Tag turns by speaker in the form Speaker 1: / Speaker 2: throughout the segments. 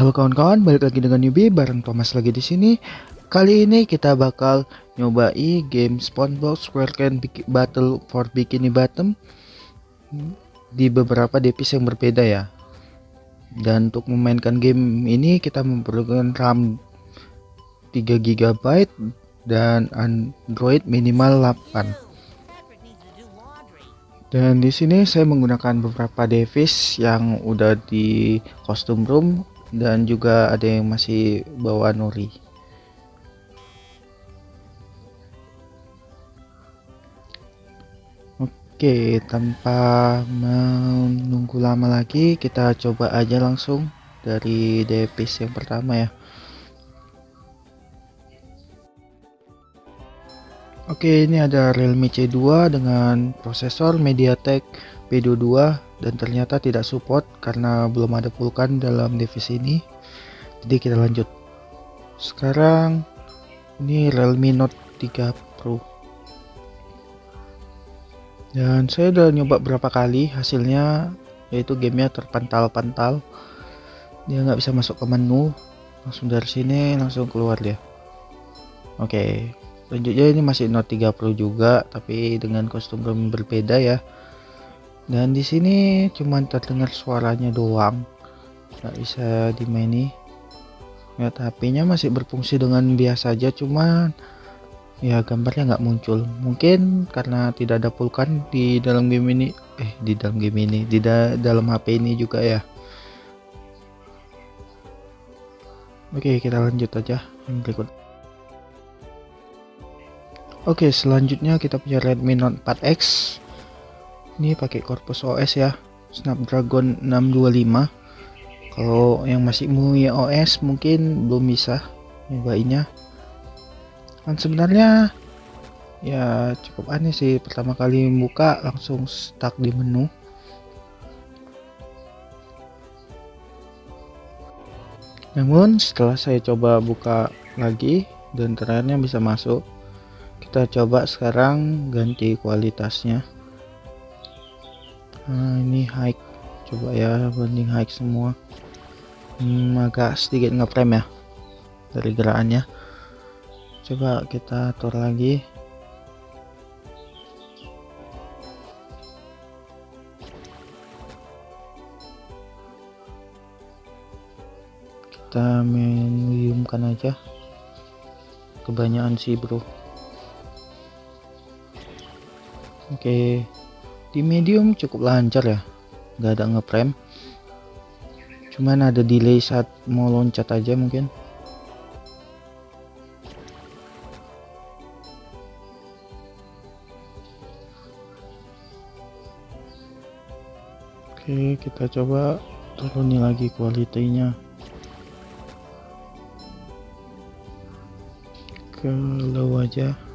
Speaker 1: Halo kawan-kawan, balik lagi dengan Yubi bareng Thomas lagi di sini. Kali ini kita bakal nyobai game SpongeBob SquarePants Battle for Bikini Bottom di beberapa device yang berbeda ya. Dan untuk memainkan game ini kita memerlukan RAM 3 GB dan Android minimal 8. Dan di sini saya menggunakan beberapa device yang udah di custom room dan juga ada yang masih bawa nori Oke tanpa menunggu lama lagi kita coba aja langsung dari device yang pertama ya Oke ini ada Realme C2 dengan prosesor MediaTek P22 dan ternyata tidak support karena belum ada pulkan dalam device ini. Jadi kita lanjut. Sekarang ini Realme Note 3 Pro. Dan saya udah nyoba berapa kali hasilnya yaitu gamenya terpantal-pantal. Dia nggak bisa masuk ke menu. Langsung dari sini langsung keluar dia. Oke lanjutnya ini masih Note 3 Pro juga tapi dengan kostum berbeda ya. Dan di sini cuma terdengar suaranya doang. Nggak bisa dimaini lihat HP-nya masih berfungsi dengan biasa aja cuman ya gambarnya nggak muncul. Mungkin karena tidak ada pulkan di dalam game ini. Eh di dalam game ini di da dalam HP ini juga ya. Oke kita lanjut aja yang berikut oke selanjutnya kita punya Redmi Note 4X ini pakai Corpus OS ya Snapdragon 625 kalau yang masih MUI OS mungkin belum bisa nyobainnya kan sebenarnya ya cukup aneh sih pertama kali buka langsung stuck di menu. Namun setelah saya coba buka lagi dan terakhirnya bisa masuk kita coba sekarang ganti kualitasnya. Nah ini high. Coba ya banding high semua. Hmm, agak sedikit ngeframe ya dari gerakannya. Coba kita atur lagi. Kita mediumkan aja. Kebanyakan sih bro oke. Okay di medium cukup lancar ya. Nggak ada ngeframe cuman ada delay saat mau loncat aja mungkin. Oke kita coba turuni lagi kualitinya. Ke low aja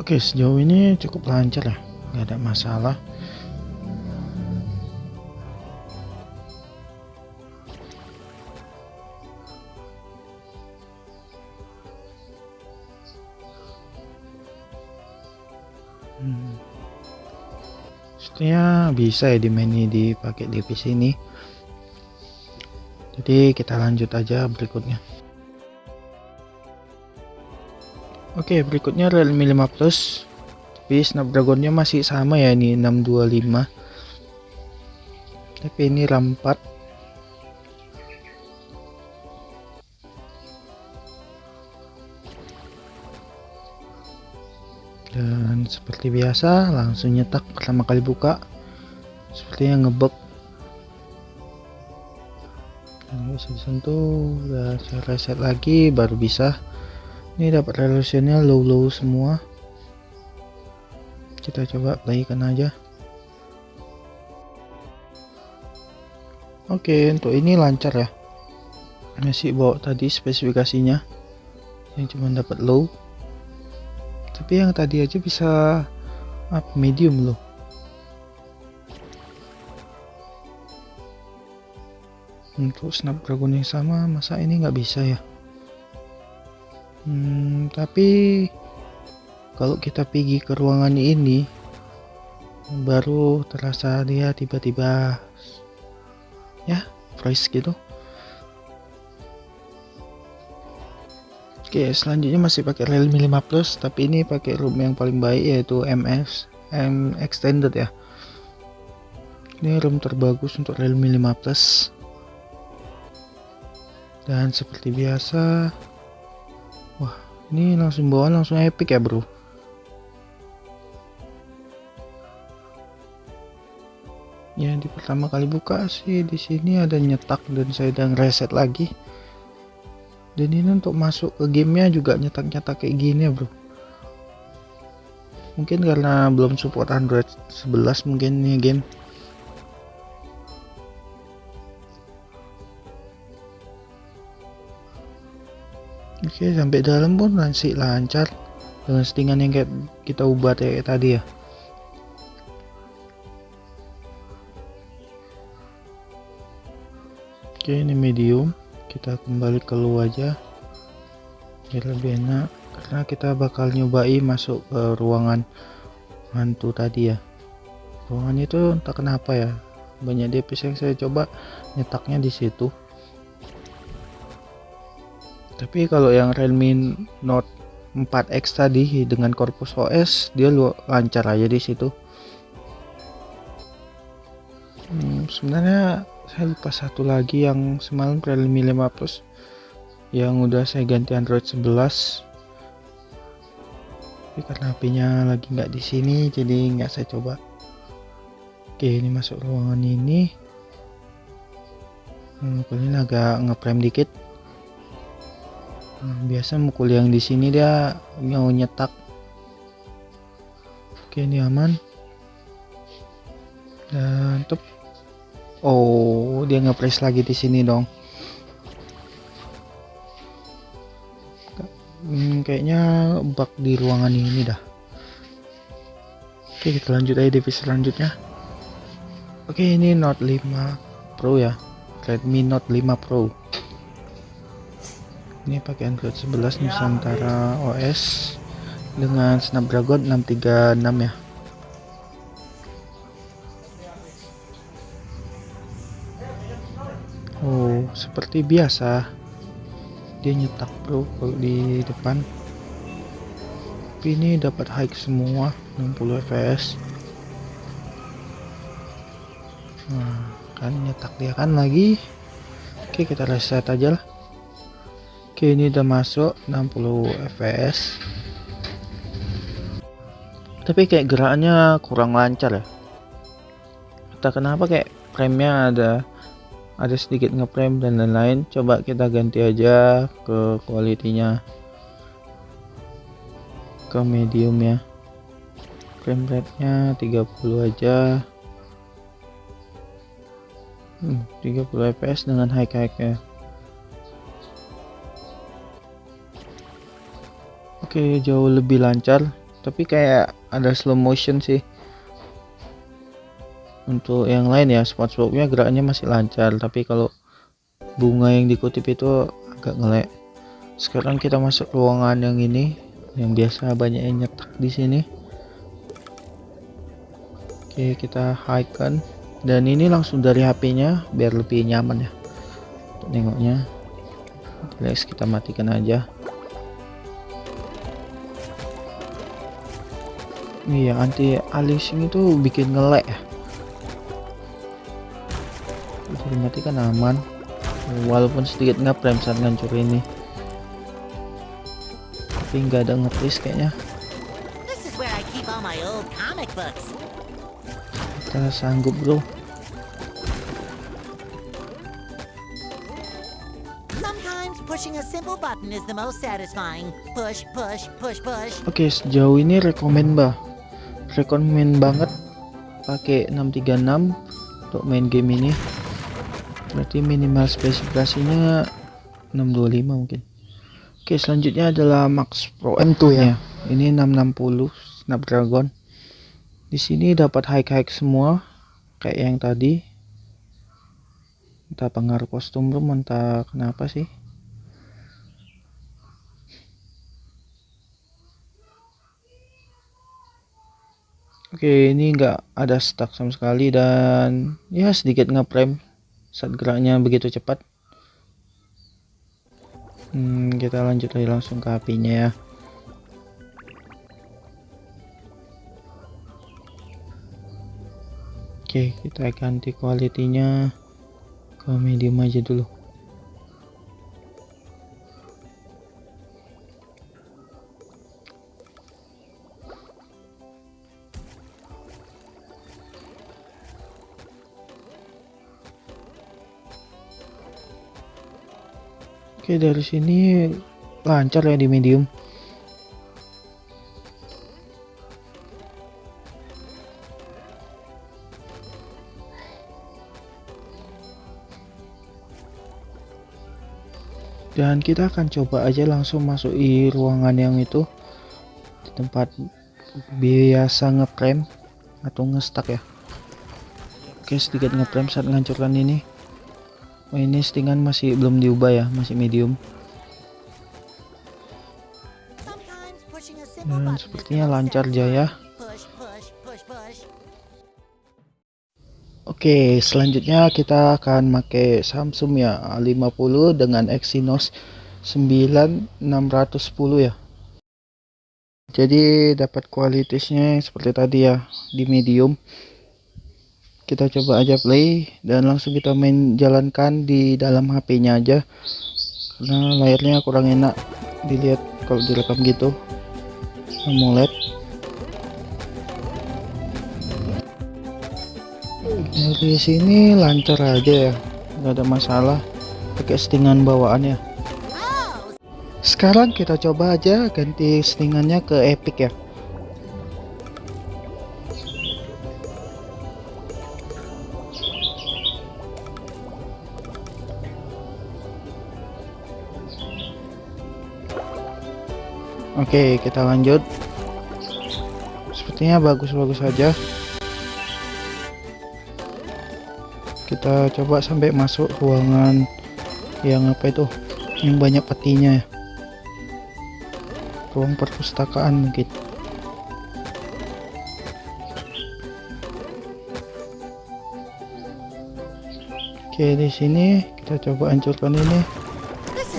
Speaker 1: Oke sejauh ini cukup lancar ya nggak ada masalah. Hmm. Bisa ya di menu dipakai di PC ini. Jadi kita lanjut aja berikutnya Oke berikutnya Realme 5 Plus. Tapi Snapdragonnya masih sama ya ini 625 tapi ini RAM 4 dan seperti biasa langsung nyetak pertama kali buka. Seperti yang ngebug bisa disentuh udah saya reset lagi baru bisa ini dapat resolusinya low low semua. Kita coba playkan aja. Oke untuk ini lancar ya. Masih bawa tadi spesifikasinya. Yang cuma dapat low. Tapi yang tadi aja bisa up medium loh. Untuk snapdragon yang sama masa ini nggak bisa ya hmm, tapi kalau kita pergi ke ruangan ini baru terasa dia tiba-tiba ya price gitu. Oke selanjutnya masih pakai Realme 5 Plus tapi ini pakai room yang paling baik yaitu MS M extended ya. Ini room terbagus untuk Realme 5 Plus. Dan seperti biasa ini langsung bawaan langsung epic ya bro. Ya di pertama kali buka sih di sini ada nyetak dan saya udah reset lagi. Dan ini untuk masuk ke gamenya juga nyetak-nyetak kayak gini ya bro. Mungkin karena belum support Android 11 mungkin ini game oke sampai dalam pun masih lancar. Dengan settingan yang kayak kita ubah kayak tadi ya. Oke ini medium. Kita kembali ke lu aja. Biar lebih enak. Karena kita bakal nyobai masuk ke ruangan hantu tadi ya. Ruangan itu entah kenapa ya. Banyak DPS yang saya coba nyetaknya di situ tapi kalau yang Realme Note 4X tadi dengan korpus OS dia lancar aja di situ. Hmm, sebenarnya saya lupa satu lagi yang semalam Realme 5 Plus yang udah saya ganti Android 11 tapi karena HP-nya lagi nggak di sini jadi nggak saya coba. Oke ini masuk ruangan ini. Mukul ini agak ngeprem dikit biasa mukul yang di sini dia mau nyetak oke ini aman dan tep Oh, dia ngepress lagi di sini dong. Hmm, kayaknya bug di ruangan ini dah. Oke, kita lanjut aja divisi selanjutnya. Oke, ini Note 5 Pro ya. Redmi Note 5 Pro. Ini pakai Android 11 Nusantara OS dengan Snapdragon 636 ya. Oh, seperti biasa. Dia nyetak bro kalau di depan. Ini dapat high semua 60 fps. Nah, kan nyetak dia kan lagi. Oke, kita reset aja lah. Oke, ini udah masuk 60 fps. Tapi kayak gerakannya kurang lancar ya. Entah kenapa kayak frame-nya ada ada sedikit ngeframe dan lain-lain. Coba kita ganti aja ke kualitinya. Ke medium ya frame rate nya 30 aja. Hmm, 30 fps dengan high high oke jauh lebih lancar. Tapi kayak ada slow motion sih. Untuk yang lain ya SpongeBobnya geraknya masih lancar. Tapi kalau bunga yang dikutip itu agak ngelek. Sekarang kita masuk ruangan yang ini yang biasa banyak yang nyetak di sini. Oke kita high kan dan ini langsung dari HP-nya biar lebih nyaman ya. Untuk nengoknya. Kita matikan aja iya anti aliasing itu bikin ngelek ya. Dimatikan aman. Walaupun sedikit ngeprem saat ngancur ini. Tapi nggak ada ngetris kayaknya. Kita sanggup bro. Oke, sejauh ini rekomend bah. Rekomend banget. Pakai 636 untuk main game ini. Berarti minimal spesifikasinya 625 mungkin. Oke selanjutnya adalah Max Pro M2 ya. Ini 660 Snapdragon. Di sini dapat high-high semua kayak yang tadi. Entah pengaruh kostum room entah kenapa sih Oke ini enggak ada stuck sama sekali dan ya sedikit ngeprem saat geraknya begitu cepat. Hmm, kita lanjut lagi langsung ke apinya ya. Oke kita ganti kualitinya ke medium aja dulu Oke dari sini lancar ya di medium. Dan kita akan coba aja langsung masuk di ruangan yang itu. Di tempat biasa ngeprem atau ngestak ya. Oke sedikit ngeprem saat menghancurkan ini Oh ini stingan masih belum diubah ya, masih medium. Sepertinya lancar jaya. Oke, selanjutnya kita akan pakai Samsung ya A50 dengan Exynos 9610 ya. Jadi dapat kualitasnya seperti tadi ya di medium kita coba aja play dan langsung kita main jalankan di dalam HP-nya aja. Karena layarnya kurang enak dilihat kalau direkam gitu. AMOLED. Dari sini lancar aja ya. Nggak ada masalah. Pakai settingan bawaannya sekarang kita coba aja ganti settingannya ke epic ya Oke kita lanjut. Sepertinya bagus-bagus saja kita coba sampai masuk ruangan yang apa itu? Yang banyak petinya ya. Ruang perpustakaan mungkin. Oke di sini kita coba hancurkan ini.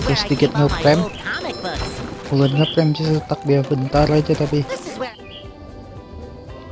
Speaker 1: Oke sedikit ngeframe bukan ngeframe sih setak dia bentar aja tapi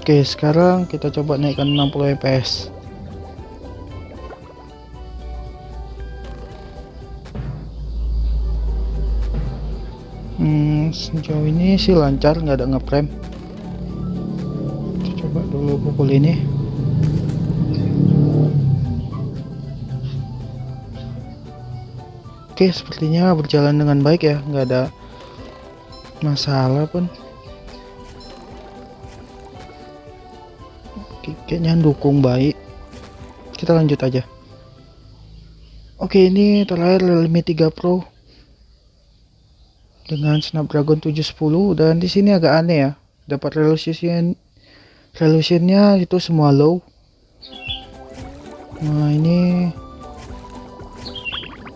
Speaker 1: oke sekarang kita coba naikkan 60 fps hmm, sejauh ini sih lancar nggak ada ngeframe coba dulu pukul ini. Oke, sepertinya berjalan dengan baik ya, nggak ada masalah pun. Kayaknya dukung baik. Kita lanjut aja. Oke ini terakhir Realme 3 Pro dengan Snapdragon 710 dan di sini agak aneh ya dapat resolution resolutionnya itu semua low. Nah ini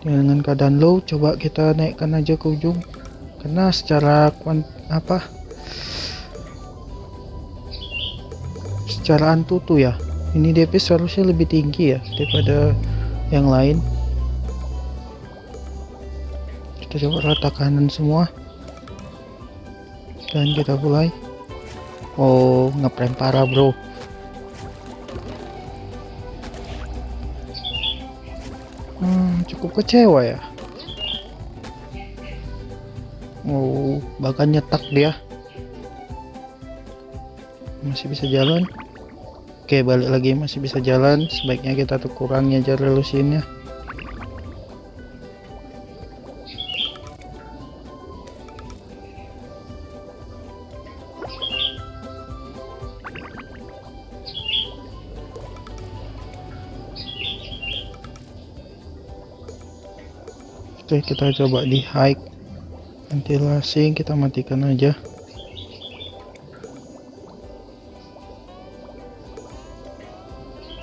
Speaker 1: dengan keadaan low coba kita naikkan aja ke ujung karena secara kuant apa? Secara antutu ya. Ini DP seharusnya lebih tinggi ya daripada yang lain. Kita coba rata kanan semua. Dan kita mulai. Oh ngeprem parah bro. Hmm, cukup kecewa ya Oh, bahkan nyetak dia. Masih bisa jalan. Oke, balik lagi masih bisa jalan. Sebaiknya kita tuh kurangnya aja resolusinya. Oke kita coba di hike ventilasi kita matikan aja.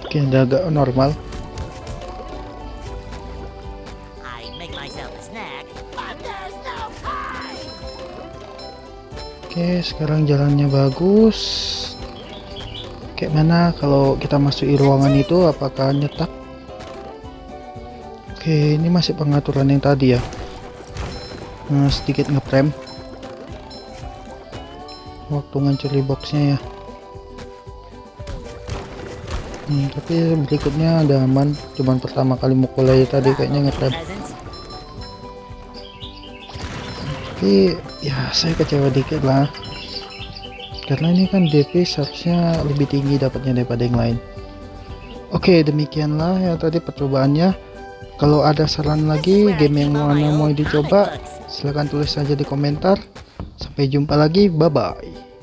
Speaker 1: Oke udah agak normal. Oke sekarang jalannya bagus. Kayak mana? Kalau kita masuk di ruangan itu apakah nyetak? Oke ini masih pengaturan yang tadi ya nah, sedikit ngeprem. Waktu ngancuri boxnya ya. Hmm, tapi berikutnya ada aman. Cuman pertama kali mukul aja tadi kayaknya ngeprem. Tapi ya saya kecewa dikit lah. Karena ini kan DP seharusnya lebih tinggi dapatnya daripada yang lain. Oke demikianlah ya tadi percobaannya. Kalau ada saran lagi game yang mana mau dicoba silahkan tulis saja di komentar. Sampai jumpa lagi bye bye